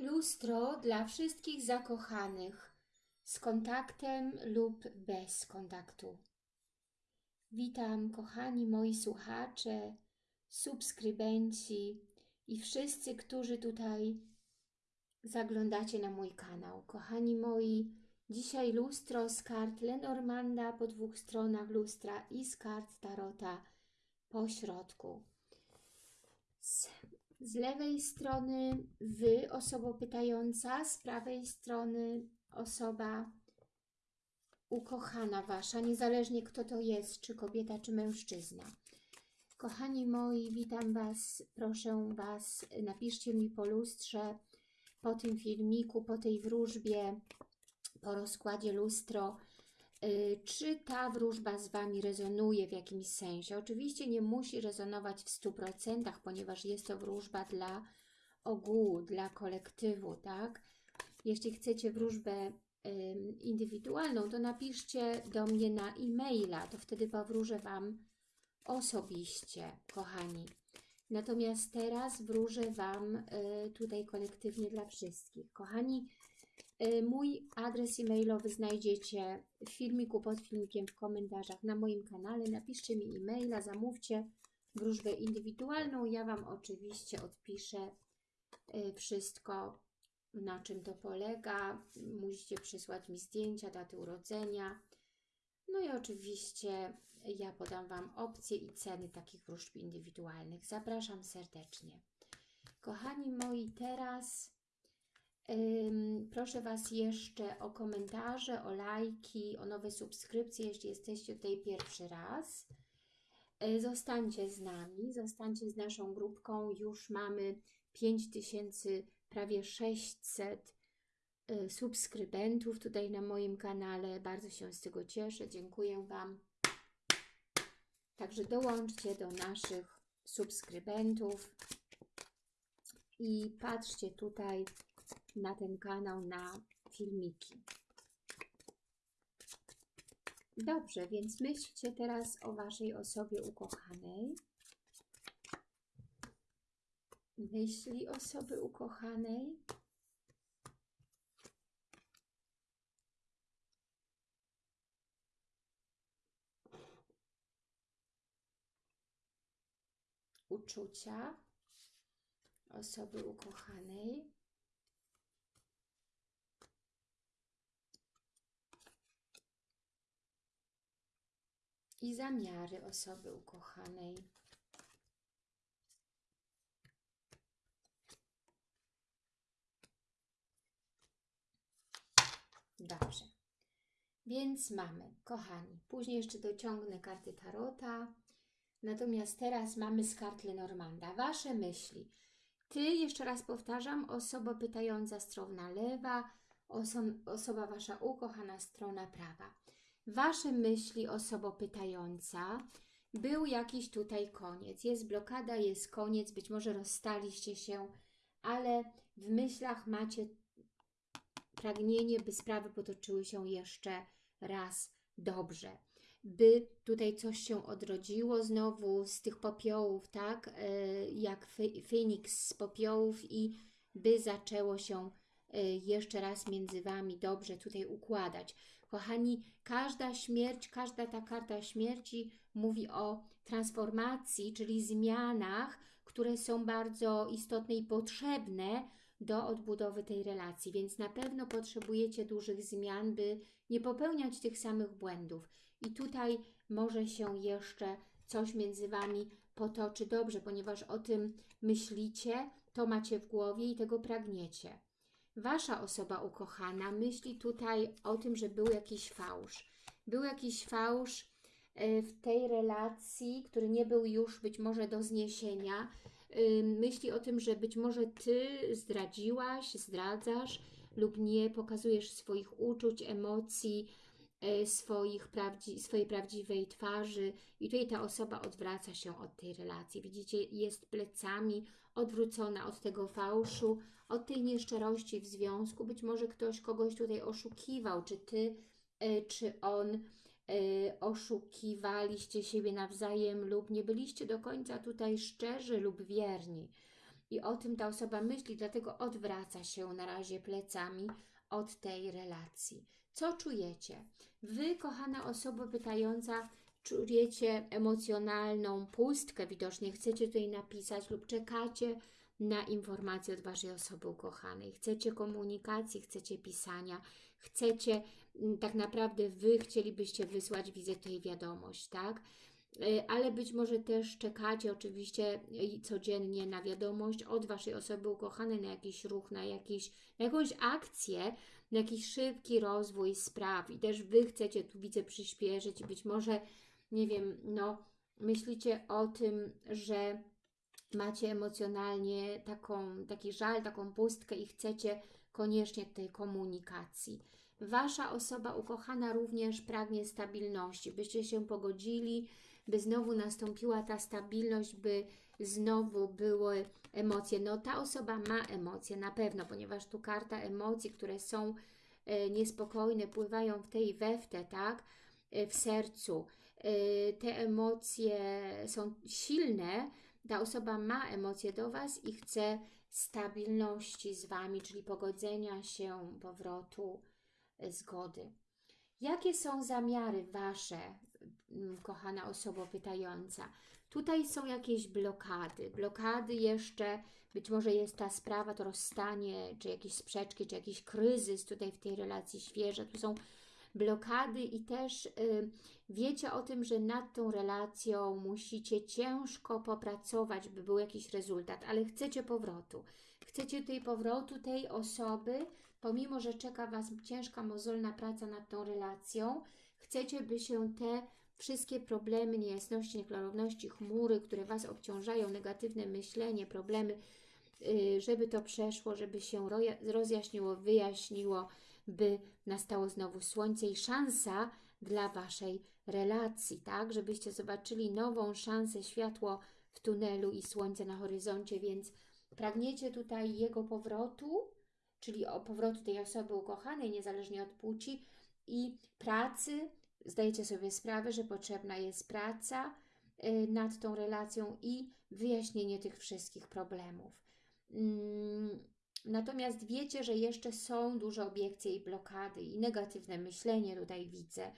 Lustro dla wszystkich zakochanych z kontaktem lub bez kontaktu. Witam kochani moi słuchacze, subskrybenci i wszyscy, którzy tutaj zaglądacie na mój kanał. Kochani moi, dzisiaj lustro z kart Lenormanda po dwóch stronach lustra i z kart Tarota po środku. Z, z lewej strony Wy, osoba pytająca, z prawej strony osoba ukochana Wasza, niezależnie kto to jest, czy kobieta, czy mężczyzna. Kochani moi, witam Was, proszę Was, napiszcie mi po lustrze, po tym filmiku, po tej wróżbie, po rozkładzie lustro, czy ta wróżba z Wami rezonuje w jakimś sensie. Oczywiście nie musi rezonować w 100%, ponieważ jest to wróżba dla ogółu, dla kolektywu, tak? Jeśli chcecie wróżbę indywidualną, to napiszcie do mnie na e-maila, to wtedy powróżę Wam osobiście, kochani. Natomiast teraz wróżę Wam y, tutaj kolektywnie dla wszystkich. Kochani, y, mój adres e-mailowy znajdziecie w filmiku, pod filmikiem, w komentarzach na moim kanale. Napiszcie mi e-maila, zamówcie wróżbę indywidualną. Ja Wam oczywiście odpiszę y, wszystko, na czym to polega. Musicie przysłać mi zdjęcia, daty urodzenia. No i oczywiście ja podam Wam opcje i ceny takich wróżb indywidualnych. Zapraszam serdecznie. Kochani moi, teraz proszę Was jeszcze o komentarze, o lajki, o nowe subskrypcje, jeśli jesteście tutaj pierwszy raz. Yy, zostańcie z nami, zostańcie z naszą grupką. Już mamy 5000, prawie 600 y, subskrybentów tutaj na moim kanale. Bardzo się z tego cieszę. Dziękuję Wam. Także dołączcie do naszych subskrybentów i patrzcie tutaj na ten kanał, na filmiki. Dobrze, więc myślcie teraz o Waszej osobie ukochanej. Myśli osoby ukochanej. uczucia osoby ukochanej. I zamiary osoby ukochanej. Dobrze. Więc mamy, kochani, później jeszcze dociągnę karty Tarota, Natomiast teraz mamy z kart Lenormanda. Wasze myśli. Ty, jeszcze raz powtarzam, osoba pytająca strona lewa, oso osoba Wasza ukochana strona prawa. Wasze myśli, osoba pytająca, był jakiś tutaj koniec. Jest blokada, jest koniec, być może rozstaliście się, ale w myślach macie pragnienie, by sprawy potoczyły się jeszcze raz dobrze by tutaj coś się odrodziło znowu z tych popiołów, tak, e, jak Feniks z popiołów i by zaczęło się e, jeszcze raz między Wami dobrze tutaj układać. Kochani, każda śmierć, każda ta karta śmierci mówi o transformacji, czyli zmianach, które są bardzo istotne i potrzebne do odbudowy tej relacji, więc na pewno potrzebujecie dużych zmian, by nie popełniać tych samych błędów. I tutaj może się jeszcze coś między Wami potoczy dobrze, ponieważ o tym myślicie, to macie w głowie i tego pragniecie. Wasza osoba ukochana myśli tutaj o tym, że był jakiś fałsz. Był jakiś fałsz e, w tej relacji, który nie był już być może do zniesienia. Myśli o tym, że być może Ty zdradziłaś, zdradzasz lub nie pokazujesz swoich uczuć, emocji, E, swoich prawdzi swojej prawdziwej twarzy i tutaj ta osoba odwraca się od tej relacji. Widzicie, jest plecami odwrócona od tego fałszu, od tej nieszczerości w związku. Być może ktoś kogoś tutaj oszukiwał, czy Ty, e, czy on e, oszukiwaliście siebie nawzajem lub nie byliście do końca tutaj szczerzy lub wierni. i o tym ta osoba myśli, dlatego odwraca się na razie plecami od tej relacji. Co czujecie? Wy, kochana osoba pytająca, czujecie emocjonalną pustkę, widocznie chcecie tutaj napisać lub czekacie na informacje od Waszej osoby ukochanej. Chcecie komunikacji, chcecie pisania, chcecie, mm, tak naprawdę Wy chcielibyście wysłać, widzę tutaj wiadomość, tak? Y, ale być może też czekacie oczywiście y, codziennie na wiadomość od Waszej osoby ukochanej, na jakiś ruch, na, jakiś, na jakąś akcję, na jakiś szybki rozwój spraw i też Wy chcecie, tu widzę, przyspieszyć i być może, nie wiem, no, myślicie o tym, że macie emocjonalnie taką, taki żal, taką pustkę i chcecie koniecznie tej komunikacji. Wasza osoba ukochana również pragnie stabilności, byście się pogodzili, by znowu nastąpiła ta stabilność, by znowu były emocje. No ta osoba ma emocje na pewno, ponieważ tu karta emocji, które są e, niespokojne, pływają w tej i we w te, tak? E, w sercu. E, te emocje są silne, ta osoba ma emocje do Was i chce stabilności z Wami, czyli pogodzenia się, powrotu, zgody. Jakie są zamiary Wasze, kochana osoba pytająca? Tutaj są jakieś blokady. Blokady jeszcze, być może jest ta sprawa, to rozstanie, czy jakieś sprzeczki, czy jakiś kryzys tutaj w tej relacji świeże. Tu są blokady i też y, wiecie o tym, że nad tą relacją musicie ciężko popracować, by był jakiś rezultat, ale chcecie powrotu. Chcecie tej powrotu tej osoby, pomimo, że czeka Was ciężka, mozolna praca nad tą relacją, chcecie, by się te wszystkie problemy, niejasności, nieklarowności, chmury, które Was obciążają, negatywne myślenie, problemy, y, żeby to przeszło, żeby się rozjaśniło, wyjaśniło, by nastało znowu słońce i szansa dla Waszej relacji, tak? Żebyście zobaczyli nową szansę, światło w tunelu i słońce na horyzoncie, więc pragniecie tutaj jego powrotu, czyli o powrotu tej osoby ukochanej, niezależnie od płci i pracy. Zdajecie sobie sprawę, że potrzebna jest praca y, nad tą relacją i wyjaśnienie tych wszystkich problemów. Mm, natomiast wiecie, że jeszcze są duże obiekcje i blokady i negatywne myślenie tutaj widzę,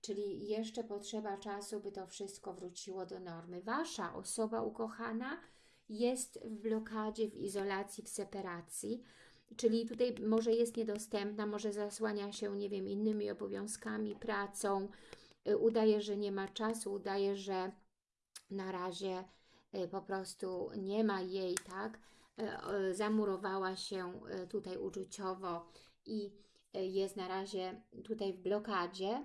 czyli jeszcze potrzeba czasu, by to wszystko wróciło do normy. Wasza osoba ukochana jest w blokadzie, w izolacji, w separacji, czyli tutaj może jest niedostępna, może zasłania się, nie wiem, innymi obowiązkami, pracą, y, udaje, że nie ma czasu, udaje, że na razie y, po prostu nie ma jej, tak? Y, zamurowała się tutaj uczuciowo i jest na razie tutaj w blokadzie,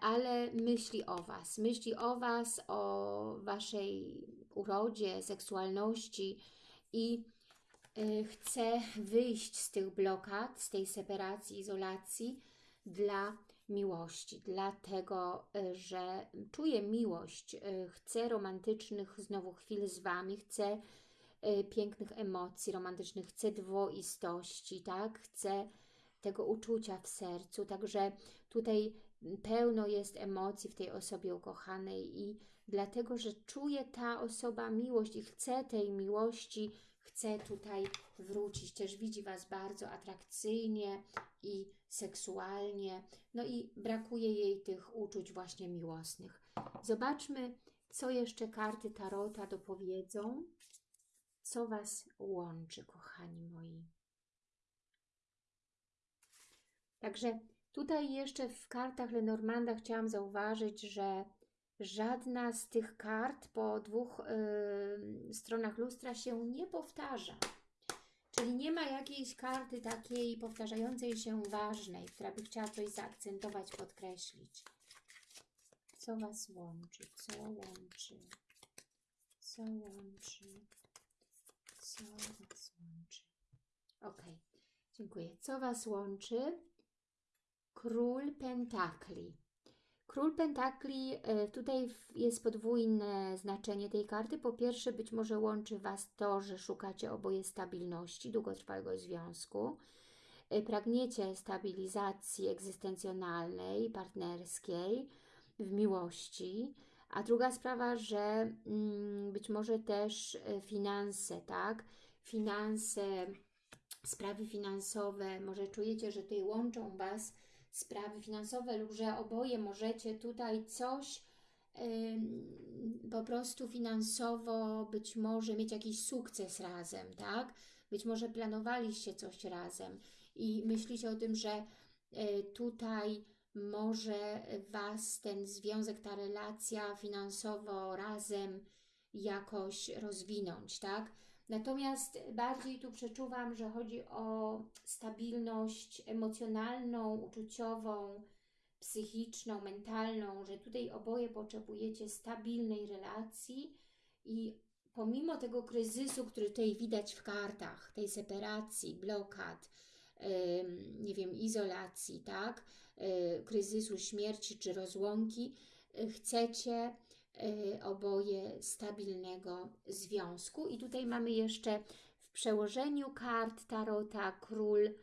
ale, myśli o Was, myśli o Was, o Waszej urodzie, seksualności i chce wyjść z tych blokad, z tej separacji, izolacji dla miłości, dlatego, y, że czuje miłość, y, chce romantycznych znowu chwil z Wami, chce pięknych emocji romantycznych, chce dwoistości, tak? Chce tego uczucia w sercu, także tutaj pełno jest emocji w tej osobie ukochanej i dlatego, że czuje ta osoba miłość i chce tej miłości, chce tutaj wrócić. Też widzi Was bardzo atrakcyjnie i seksualnie, no i brakuje jej tych uczuć właśnie miłosnych. Zobaczmy, co jeszcze karty Tarota dopowiedzą, co Was łączy, kochani moi. Także Tutaj jeszcze w kartach Lenormanda chciałam zauważyć, że żadna z tych kart po dwóch y, stronach lustra się nie powtarza. Czyli nie ma jakiejś karty takiej powtarzającej się ważnej, która by chciała coś zaakcentować, podkreślić. Co Was łączy? Co łączy? Co łączy? Co Was łączy? Ok, dziękuję. Co Was łączy? Król Pentakli. Król Pentakli, e, tutaj jest podwójne znaczenie tej karty. Po pierwsze, być może łączy Was to, że szukacie oboje stabilności, długotrwałego związku. E, pragniecie stabilizacji egzystencjonalnej, partnerskiej, w miłości, A druga sprawa, że mm, być może też e, finanse, tak? Finanse, sprawy finansowe, może czujecie, że tutaj łączą Was sprawy finansowe lub że oboje możecie tutaj coś po prostu finansowo być może mieć jakiś sukces razem, tak? Być może planowaliście coś razem i myślicie o tym, że y, tutaj może Was ten związek, ta relacja finansowo razem jakoś rozwinąć, tak? Natomiast bardziej tu przeczuwam, że chodzi o stabilność emocjonalną, uczuciową, psychiczną, mentalną, że tutaj oboje potrzebujecie stabilnej relacji i pomimo tego kryzysu, który tutaj widać w kartach, tej separacji, blokad, nie wiem, izolacji, tak, y, kryzysu śmierci czy rozłąki, y, chcecie oboje stabilnego związku. I tutaj mamy jeszcze w przełożeniu kart Tarota król y,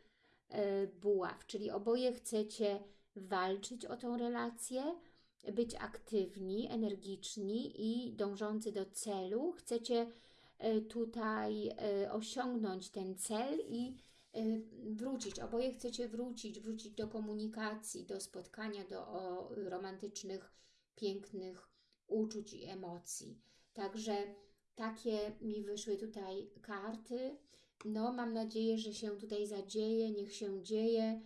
buław, czyli oboje chcecie walczyć o tą relację, być aktywni, energiczni i dążący do celu. Chcecie y, tutaj y, osiągnąć ten cel i y, wrócić. Oboje chcecie wrócić, wrócić do komunikacji, do spotkania, do romantycznych, pięknych uczuć i emocji. Także takie mi wyszły tutaj karty. No, mam nadzieję, że się tutaj zadzieje, niech się dzieje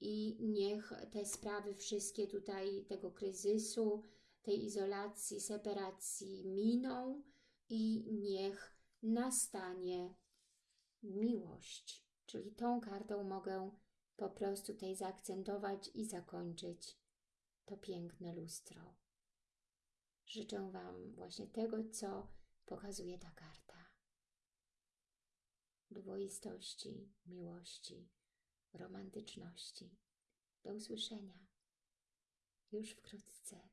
i niech te sprawy wszystkie tutaj tego kryzysu, tej izolacji, separacji miną i niech nastanie miłość. Czyli tą kartą mogę po prostu tutaj zaakcentować i zakończyć to piękne lustro. Życzę Wam właśnie tego, co pokazuje ta karta. Dwoistości, miłości, romantyczności. Do usłyszenia już wkrótce.